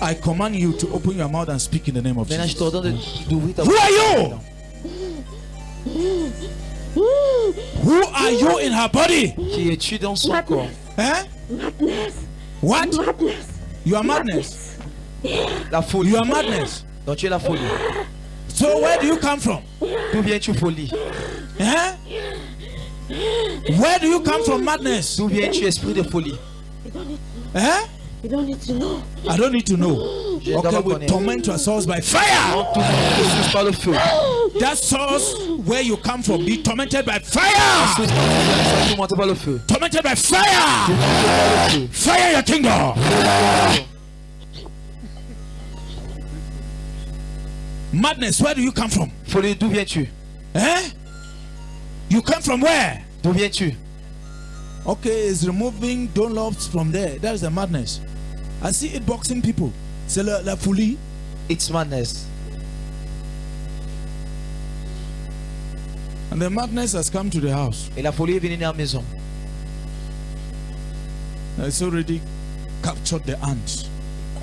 I command you to open your mouth and speak in the name of Maintenant, je Jesus. t'ordonne de- d'ouvrir ta Who are you? Who are you in her body? Qui es-tu dans son Madness. corps Eh? Madness. What? Madness. You are madness. La folie. You are madness. Donc tu es la folie. So where do you come from? D'où viens-tu folie Eh? Where do you come from madness? D'où viens-tu esprit de folie You don't Eh? You don't need to know. I don't need to know. Okay, we torment your souls by fire. Tout le monde te par le feu. That source where you come from, be tormented by fire. Sois tourmenté par le feu. Tormented by fire. Fire your kingdom. Madness, where do you come from? Folie, d'où viens-tu Eh? You come from where? D'où viens-tu Okay, it's removing Dunlops from there. That is the madness. I see it boxing people. C'est la, la folie. It's madness. And the madness has come to the house. Et la folie est venue dans la maison. It's already captured the ant.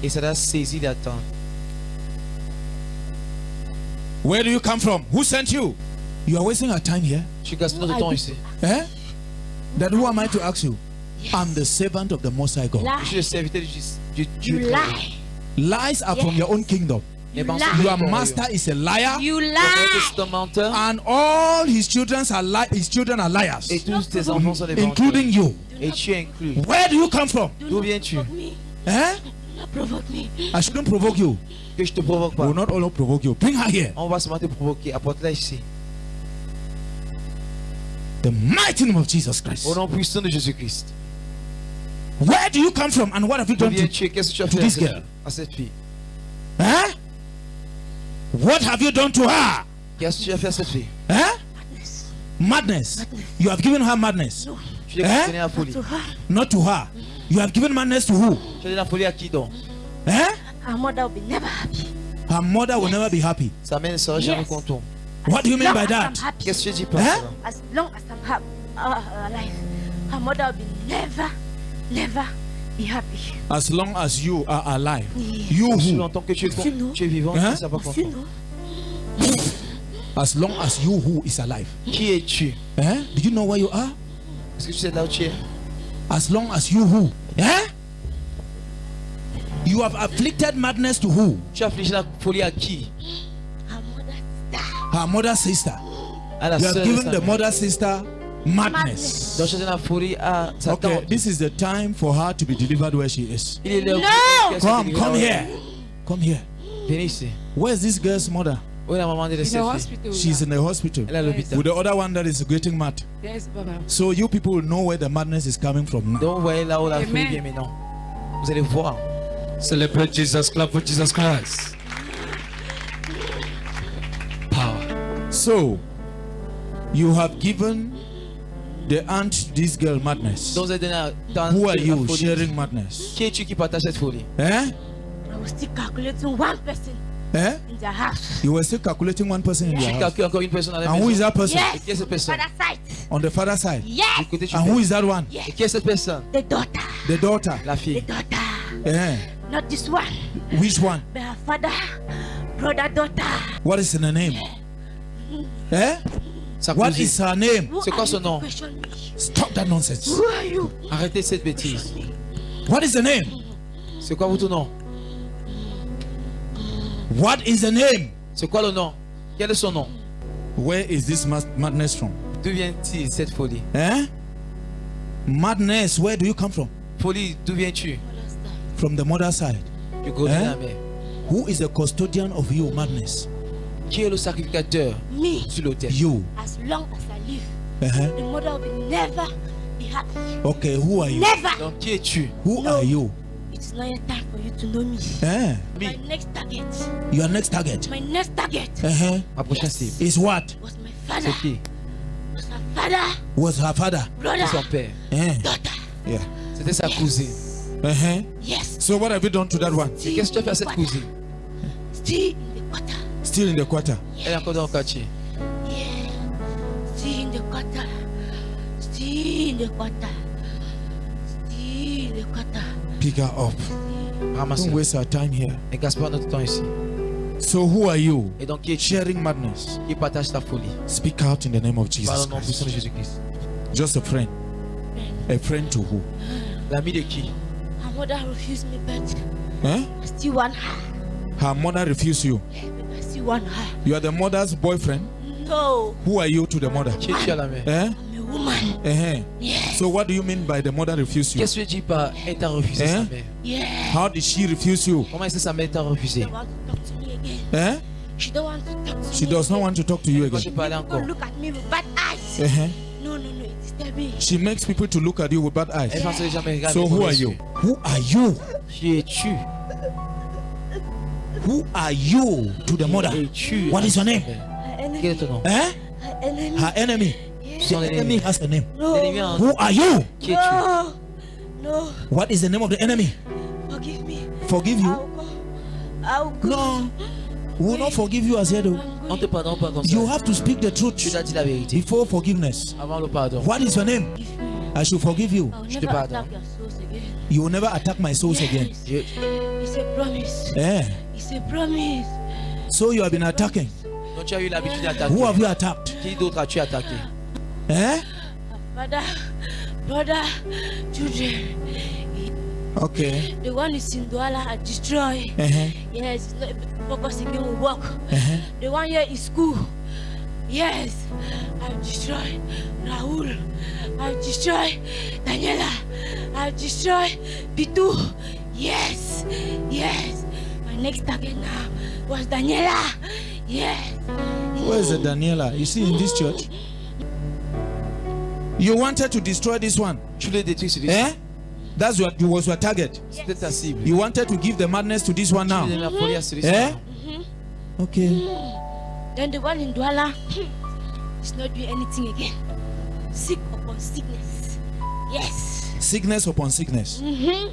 Et ça a saisi la tente. Where do you come from? Who sent you? You are wasting our time here. Tu gaspilles notre temps ici. Eh? That who am I to ask you? I'm the servant of the Most High God. Je suis le serviteur du, du, du You lie. Lies are from your own kingdom. You. Your master is a liar, You lie. c'est un menteur. and all his children are li- his children are liars, Et tous tes enfants sont des menteurs. including you. Et tu es inclus. Where do you come from? D'où viens-tu Provoke me. Eh? Provoke me. I shouldn't provoke you. Que je te provoque We pas. will not all provoke you. Bring her here. On va seulement te provoquer. Apporte-la ici. The mighty name of Jesus Christ. Au nom puissant de Jésus-Christ. Where do you come from and what have you done to viens-tu et qu'est-ce que tu as to fait this girl? à cette fille Eh? What have you done to her? Qu'est-ce que tu as fait à cette fille Eh? Madness. Madness. You have given her madness. No. Tu lui Hein? as donné la folie. To her. Not to her. You have given madness to who? Tu as donné la folie à qui donc Eh? Her mother will be never happy. Her mother will never be happy. Sa mère ne sera jamais Yes. contente. What do you mean Long by as that? I'm happy. Qu'est-ce que tu dis par Hein? As long as I'm happy, uh, alive, her mother will be never, never be happy. As long as you are alive. Yeah. You who? longtemps que tu es, con- Tu tu es vivant, Hein? ne seras pas You content. know, As long as you who is alive. Qui es-tu Eh? Do you know where you are? Est-ce que tu sais là où tu es As long as you who? Eh? You have afflicted madness to who? Tu as affligé la folie à qui her mother died. Her mother sister. À la You have given the mother sister madness. Donc tu as donné la folie à sa Okay, this is the time for her to be delivered where she is. Il est l'heure No! Come, come here. Come here. Where's this girl's mother? Où est la maman de In the hospital. She's in the hospital. Elle est à l'hôpital. With the other one that is getting mad. Yes, Baba. So you people will know where the madness is coming from now. Donc vous voyez là où la Amen. folie vient maintenant. Vous allez voir. Celebrate Jesus. Clap for Jesus Christ. Power. So you have given the aunt this girl madness. Donc vous avez donné Who are you sharing madness? Qui es-tu qui partage cette folie Eh? I was still calculating one person Eh? in the house. You were still calculating one person in Tu your house. calcules encore une personne dans la And who is that person? Yes. Et qui est cette personne Father side. On the father side. Yes. Du côté And who fais. is that one? Et qui est cette personne The daughter. The daughter. La The daughter. Eh? Not this one. Which one? But her father, brother, daughter. What is in the name? Eh? What is her name? C'est quoi son nom? Stop that nonsense. Who are you? Arrêtez cette bêtise. What is the name? C'est quoi votre nom? What is the name? C'est quoi le nom? Quel est son nom? Where is this madness from? D'où vient-il cette folie? Eh? Madness, where do you come from? Folie, d'où viens-tu? From the mother side. Du côté Hein? de la mère. Who is the custodian of your madness? Qui est le sacrificateur Me. sur l'autel You. As long as I live, Uh-huh. the mother will never be happy. Okay, who are you? Never. Donc qui es-tu? Who No. are you? It's not yet time for you to know me. Eh? My next target, Your next target. my next target Uh-huh. Ma prochaine cible. Is what? was my father, C'est qui? Was her father, Was her father. brother, son père. Eh? daughter. Yeah. C'était sa cousine. Uh-huh. Yes. So what have you done to that one? Qu'est-ce que tu as fait à cette cousine? Still. Still in the quarter. Elle est encore dans le quartier. Yeah. Still in the quarter. Still in the quarter. Still in the quarter. Pick her up. Don't waste our time here. Ne gaspille pas notre temps ici. So who are you? Et donc, qui est Sharing madness. qui partage ta folie Speak out in the name of Jesus Parle au nom puissant de Christ. Jésus-Christ. Just a friend. A friend to who? L'ami de qui Her mother refused me, but Eh? I still want her. Her mother refused you. But You are the mother's boyfriend. No, Who are you to the mother? Qui es-tu à la main Eh? I'm a woman. Uh-huh. Yes. So what do you mean by the mother refused you? Qu'est-ce que tu dis par elle t'a refusé Hein sa mère Yeah. How did she refuse you? Comment est-ce que sa mère t'a She refusé don't want to talk to me again. Eh? She don't want to talk to She me does not again. want to talk to you again. parlais Don't look at me with bad eyes. Uh-huh. No, no, no, it's disturbing. She makes people to look at you with bad eyes. pense que les gens me regardent So who are you? Who are you? Qui es-tu Who are you to the mother? What is your name? Her enemy. Quel est ton nom Eh? Her enemy. Her. Son The enemy has a name. No. Who are you? Qui es-tu No. No. What is the name of the enemy? Forgive me. Forgive you? I'll go. I'll go. No. We will not forgive you as yet. On te pardonne pas comme ça. You have to speak the Tu truth dois dire la vérité before forgiveness. avant le pardon. What is your name? I should forgive you. I'll Je te never pardonne. attack your souls again. You will never attack my souls again. Yes. Je- It's a promise. Eh? It's a promise. So you have been attacking. Donc tu as eu l'habitude Who have d'attaquer. you attacked? Qui d'autre as-tu attaqué Eh? Father, brother, children. Okay. The one in Sindwala I destroy. Uh-huh. Yes, it's not able to focus again with work. Uh-huh. The one here in school. Yes, I've destroyed Raul. I've destroyed Daniela. I've destroyed Pitu. Yes, yes. My next target now was Daniela. Yes. Where is the Daniela? You see in this church? You wanted to destroy this one. Tu le détruis celui-ci. Eh? That's what you was your target. C'était ta cible. You wanted to give the madness to this one now. donnes la folie à celui-ci. Eh? Okay. Then the one in Douala is not doing anything again. Sick upon sickness. Yes. Sickness upon sickness. Mm-hmm.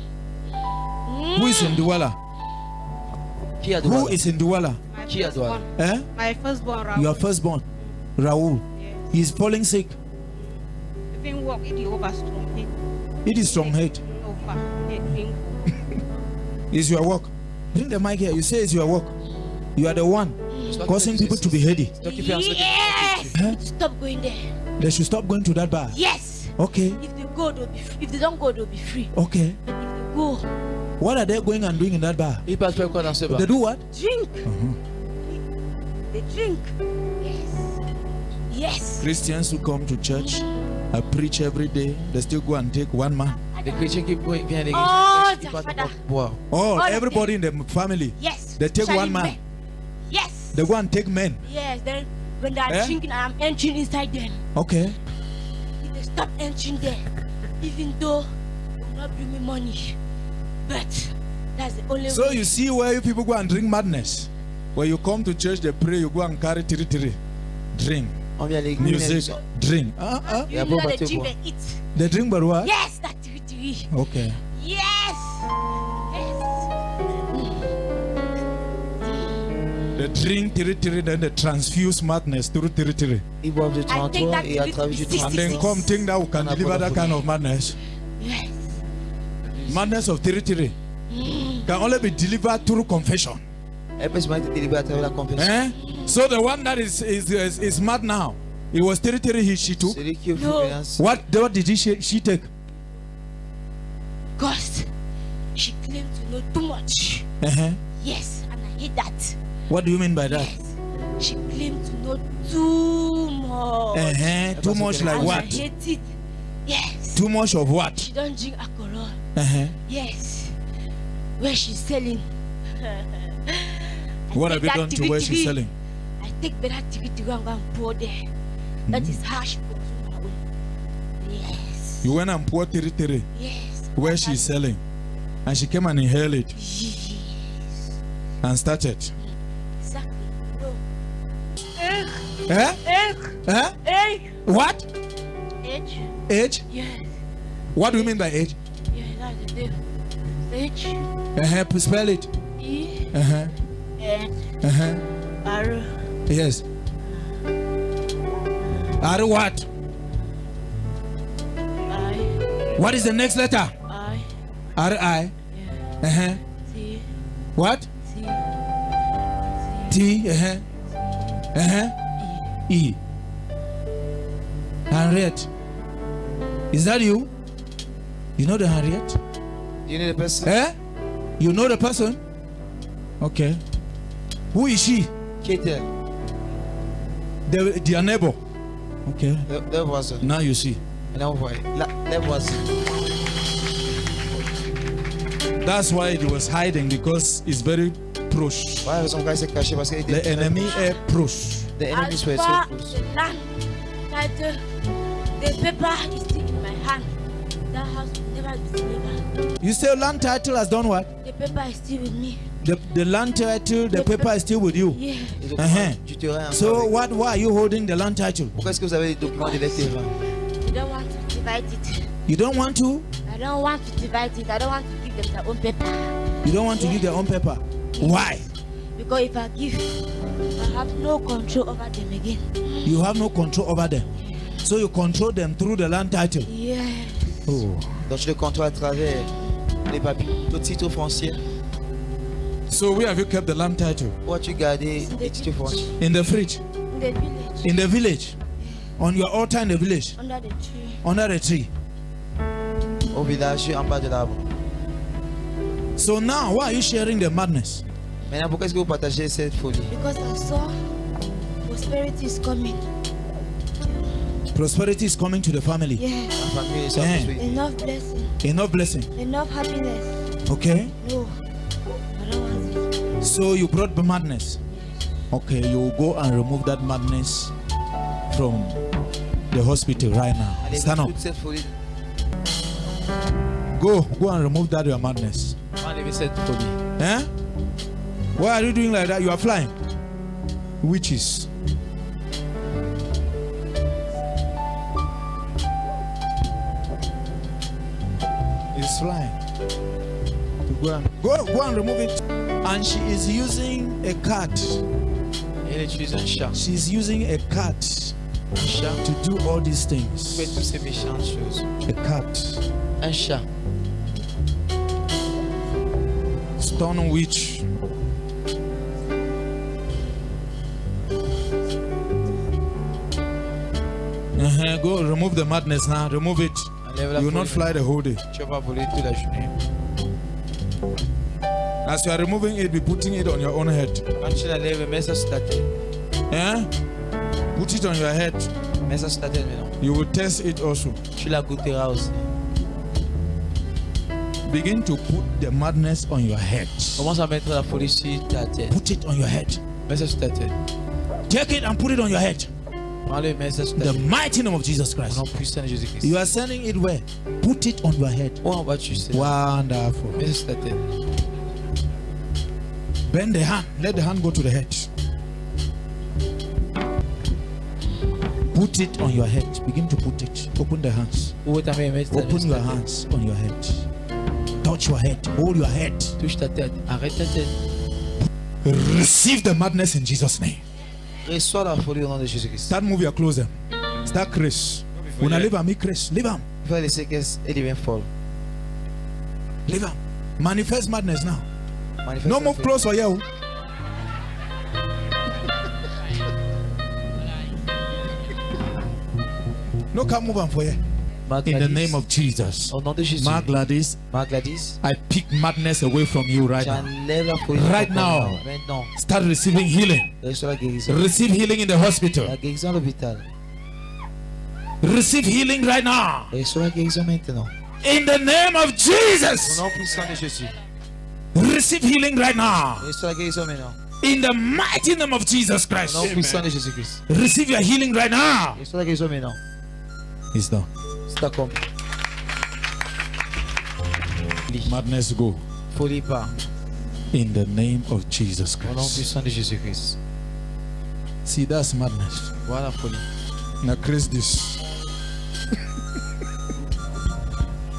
Who is in Douala? Qui a Who in Douala? My Qui a droit firstborn. Eh? My firstborn, Raul. Your firstborn, Raul. Yes. He's falling sick. Even walk in the overstrong. He It is strong hate. over. He drink. It's your work. Bring the mic here. You say it's your work. You are the one C'est causing people to be ceci. heady. C'est toi qui fais en sorte que- Yes. Huh? Stop going there. They should stop going to that bar. Yes. Okay. If they go, they'll be free. If they don't go, they'll be free. Okay. But if they go, What are they going and doing in that bar? Il passe quoi dans ce bar They do what? drink. Uh-huh. They drink. Yes. Yes. Christians who come to church, I preach every day. They still go and take one man. Les chrétiens qui viennent à l'église, Oh, ils partent Father. boire. Oh, everybody in the family. Yes. They take one man. Yes. They go and take men. Yes. Then when they are Eh? drinking, I am entering inside them. Okay. If they stop entering there, even though they will not bring me money, but that's the only So way. you see where you people go and drink madness. When you come to church, they pray, you go and carry tiri tiri. Drink. On vient à l'église. Music. Drink. Uh-uh. you uh, uh. know but they drink, you they eat. They drink but what? Yes, that tiri tiri. Okay. Yes. Yes. They drink tiri tiri, then they transfuse madness through tiri tiri. Ils boivent du I think that et is travers du sixty And then come think that we can deliver that kind of madness. Yes. Madness of tiri tiri can only be delivered through confession. Elle peut se mettre délivrée à travers la confession. Eh? So the one that is is, is, is mad now, it was tiri tiri he she took. Celui qui est No. What what did he she, she take? Because she claimed to know too much. Uh-huh. Yes, and I hate that. What do you mean by that? Yes. She claimed to know too much. Uh-huh. Too much like and I what? hate it. Yes. Too much of what? She don't drink alcohol. Uh-huh. Yes. Where she's selling. What have you done to where she's selling? I take better ticket to go and go and pour there. That is how she consume her own. Yes. You went and poured tiri tiri Yes. where she's selling. And she came and inhaled it Yes. and started. Exactly. No. Eh? Egg. Eh? Egg. What? Age. Age? Yes. What do you mean by age? H. Uh-huh. Spell it. E. Uh-huh. N. Uh-huh. R. Yes. Are what? I. What is the next letter? I. R I. Yeah. Uh-huh. T. What? T. T. Uh-huh. Uh-huh. E. Henriette. Is that you? You know the Harriet? You know the person? Eh? You know the person? Okay. Who is she? Qui est-elle? The, their neighbor. Okay. Le, le voisin. Now you see. Maintenant, vous voyez. La, les voisins. That's why it was hiding because it's very proche. Voilà la raison pour laquelle caché parce qu'il. The enemy est proche. The enemy is swears far so close. the land will never. You say land title has done what? The paper is still with me. The, the land title, the paper is still with you. Yeah. Uh-huh. du terrain. encore So what? Why are you holding the land title? Pourquoi est-ce que vous avez les documents de les? You don't want to divide it. You don't want to? I don't want to divide it. I don't want to give them their own paper. You don't want to give their own paper? Why? Because if I give, I have no control over them again. You have no control over them. So you control them through the land title. Yeah. Oh. Donc je le contrôle à travers les papiers, le titre foncier. So where have you kept the land title? Où as-tu gardé les titres fonciers? In the fridge? In the village. In the village? On your altar in the village? Under the tree. Under the tree? Au village, en bas de l'arbre. So now why are you sharing the madness? Maintenant, pourquoi est-ce que vous partagez cette folie? Because I saw prosperity is coming. Prosperity is coming to the family. Yeah. La famille est Eh. construite. Enough blessing. Enough blessing. Enough happiness. Okay? No. I don't want it. So you brought the madness. Okay, you go and remove that madness from the hospital right now. Allez, Stand up. toute. Go, go and remove that your madness. Enlevez cette folie. Eh? Why are you doing like that? You are flying. Witches. It's flying. Go and, go, go and remove it. And she is using a cat. Elle utilise un chat. She's using a cat to do all these things. toutes ces méchantes choses. A cat. Un chat. Stone witch. Uh-huh. Go remove the madness now. Remove it. You will not fly the whole day. Tu vas pas voler toute la journée. As you are removing it, be putting it on your own head. Quand tu l'enlèves, mets ça sur ta tête. Eh? Put it on your head. Mets ça sur ta tête maintenant. You will test it also. Tu la goûteras aussi. Begin to put the madness on your head. Commence à mettre la folie sur ta tête. Put it on your head. Mets ça sur ta tête. Take it and put it on your head. Prends-le, mets ça sur ta The mighty name of Jesus Christ. nom puissant de Jésus-Christ. You are sending it where? Put it on your head. Où en vas-tu Wonderful. Mets ça sur ta tête. Bend the hand. Let the hand go to the head. Put it on your head. Begin to put it. Open the hands. Où est ta main? Mets ta main Open your hands on your head. Touch your head. Hold your head. Touche ta tête. Arrête ta tête. Receive the madness in Jesus' name. Reçois la folie au nom de Jésus-Christ. Start move your closer. Start Chris. When I leave him, me Chris. Leave him. Il faut laisser qu'elle devient folle. Leave him. Manifest madness now. Manifeste No move close for you. No come move on for you. In the name of Jesus. Au nom de Jésus. Mark Gladys, Gladys. I pick madness away from you right now. J'enlève la folie. Right now. Maintenant. Start receiving healing. Reçois la guérison. Receive healing in the La hospital. guérison à l'hôpital. Receive healing right now. Reçois la guérison maintenant. In the name of Au Jesus. nom puissant de Jésus. Receive healing right now. Reçois la guérison maintenant. In the mighty name of Jesus Au Christ. nom puissant de Jésus-Christ. Receive your healing right now. Reçois la guérison maintenant. It's done. C'est. Madness go. Folie part. In the name of Jesus Au nom Christ. puissant de Jésus-Christ. See, that's madness. Voilà folie. Now, Chris, this.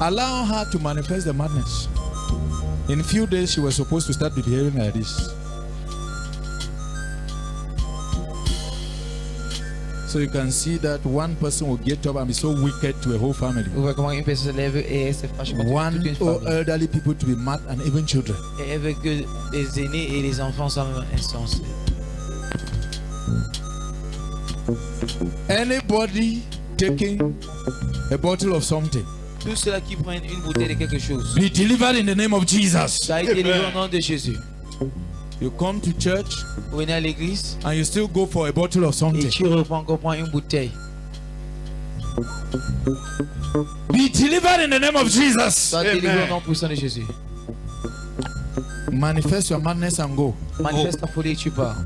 Allow her to manifest the madness. In a few days, she was supposed to start behaving like this. So you can see that one person will get up and be so wicked to a whole family. Vous voyez comment une personne se lève et elle se fâche contre One toute une elderly people to be mad and even children. Et elle veut que les aînés et les enfants soient même insensés. Anybody taking a bottle of something, Tous qui prennent une bouteille de quelque chose, be delivered in the name of Jesus. ça a été livré au nom de Jésus. You come to church Vous venez à l'église and you still go for a bottle of et something. tu reprends encore une bouteille. Be delivered in the name of Jesus. Sois délivré au nom puissant de Jésus. Manifest your madness and go. Manifeste ta folie et tu pars.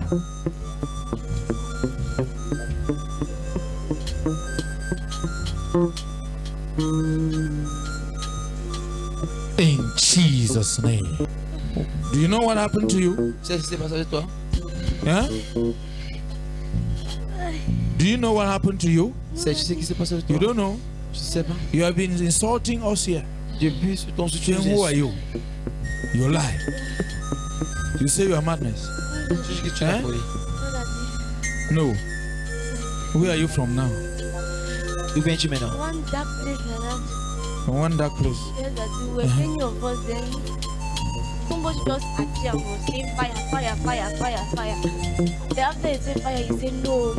In Jesus' name. Do you know what happened to you? C'est ce qui s'est passé avec toi Huh? Do you know what happened to you? C'est ce qui s'est passé avec You don't know. Je sais pas. You have been insulting us here. Depuis sur ton soutien, Saying, Who are you? You lie. You say you are madness. tu dis que tu es la Hein? No. Where are you from now? D'où viens-tu maintenant One dark place like that. From one dark place. Yes, that we were many of us then. Somebody just appeared and was saying fire, fire, fire, fire, fire. Then after he said fire, he said no.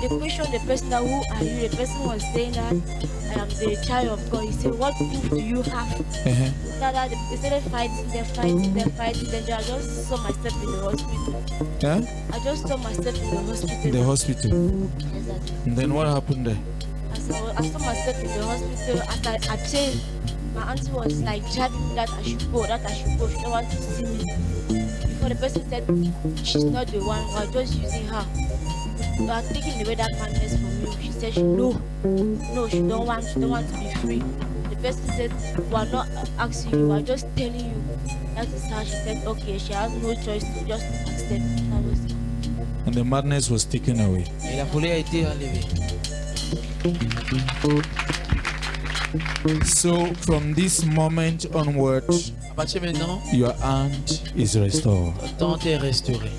They questioned the person that who are you? The person was saying that I am the child of God. He said, What proof do you have? Uh-huh. That, that they started fighting, they're fighting, they're fighting. Then I just saw myself in the hospital. Huh? I just saw myself in the hospital. In the hospital. That- And then what happened there? I, was- I saw myself in the hospital, as I, I changed, my auntie was like driving me that I should go, that I should go. She don't want to see me. Before the person said she's not the one, we're just using her. We are taking away that madness from you. She said she no, no, she don't want, she don't want to be free. The person said we are not asking you, we are just telling you. That is how she said okay. She has no choice to just accept. That was it. And the madness was taken away. Et la folie a été enlevée. So from this moment onward, À partir de maintenant, your aunt is restored. ton est restauré.